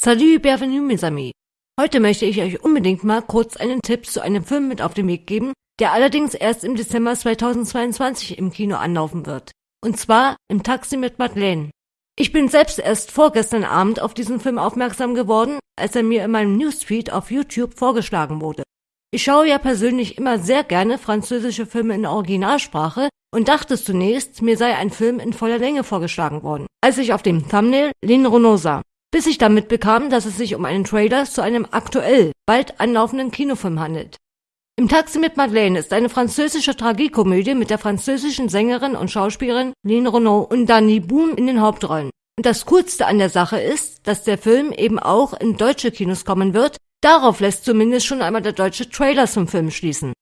Salut, bienvenue mes amis. Heute möchte ich euch unbedingt mal kurz einen Tipp zu einem Film mit auf den Weg geben, der allerdings erst im Dezember 2022 im Kino anlaufen wird. Und zwar im Taxi mit Madeleine. Ich bin selbst erst vorgestern Abend auf diesen Film aufmerksam geworden, als er mir in meinem Newsfeed auf YouTube vorgeschlagen wurde. Ich schaue ja persönlich immer sehr gerne französische Filme in Originalsprache und dachte zunächst, mir sei ein Film in voller Länge vorgeschlagen worden, als ich auf dem Thumbnail Lin Renault sah bis ich damit bekam, dass es sich um einen Trailer zu einem aktuell, bald anlaufenden Kinofilm handelt. Im Taxi mit Madeleine ist eine französische Tragikomödie mit der französischen Sängerin und Schauspielerin Lynn Renault und Danny Boom in den Hauptrollen. Und das Coolste an der Sache ist, dass der Film eben auch in deutsche Kinos kommen wird. Darauf lässt zumindest schon einmal der deutsche Trailer zum Film schließen.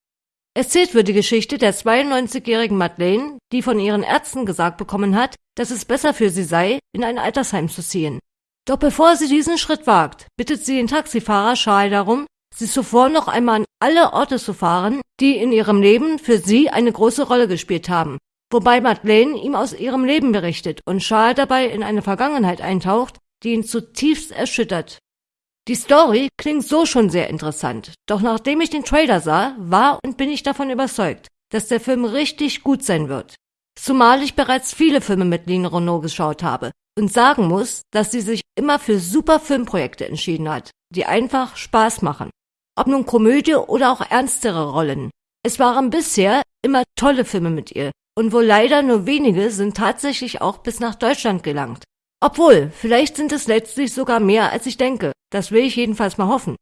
Erzählt wird die Geschichte der 92-jährigen Madeleine, die von ihren Ärzten gesagt bekommen hat, dass es besser für sie sei, in ein Altersheim zu ziehen. Doch bevor sie diesen Schritt wagt, bittet sie den Taxifahrer Charles darum, sie zuvor noch einmal an alle Orte zu fahren, die in ihrem Leben für sie eine große Rolle gespielt haben, wobei Madeleine ihm aus ihrem Leben berichtet und Charles dabei in eine Vergangenheit eintaucht, die ihn zutiefst erschüttert. Die Story klingt so schon sehr interessant, doch nachdem ich den Trailer sah, war und bin ich davon überzeugt, dass der Film richtig gut sein wird. Zumal ich bereits viele Filme mit Lene Renault geschaut habe und sagen muss, dass sie sich immer für super Filmprojekte entschieden hat, die einfach Spaß machen. Ob nun Komödie oder auch ernstere Rollen. Es waren bisher immer tolle Filme mit ihr und wohl leider nur wenige sind tatsächlich auch bis nach Deutschland gelangt. Obwohl, vielleicht sind es letztlich sogar mehr als ich denke. Das will ich jedenfalls mal hoffen.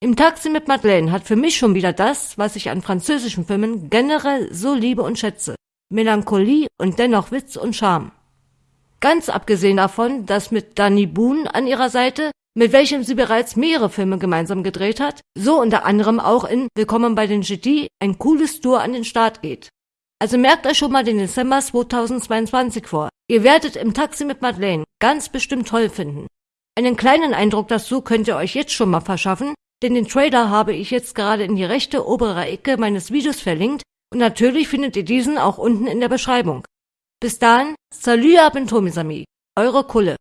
Im Taxi mit Madeleine hat für mich schon wieder das, was ich an französischen Filmen generell so liebe und schätze. Melancholie und dennoch Witz und Charme. Ganz abgesehen davon, dass mit Danny Boone an ihrer Seite, mit welchem sie bereits mehrere Filme gemeinsam gedreht hat, so unter anderem auch in Willkommen bei den GT ein cooles Tour an den Start geht. Also merkt euch schon mal den Dezember 2022 vor. Ihr werdet im Taxi mit Madeleine ganz bestimmt toll finden. Einen kleinen Eindruck dazu könnt ihr euch jetzt schon mal verschaffen, denn den Trailer habe ich jetzt gerade in die rechte obere Ecke meines Videos verlinkt und natürlich findet ihr diesen auch unten in der Beschreibung. Bis dahin, salut à bientôt mes amis, eure Kulle.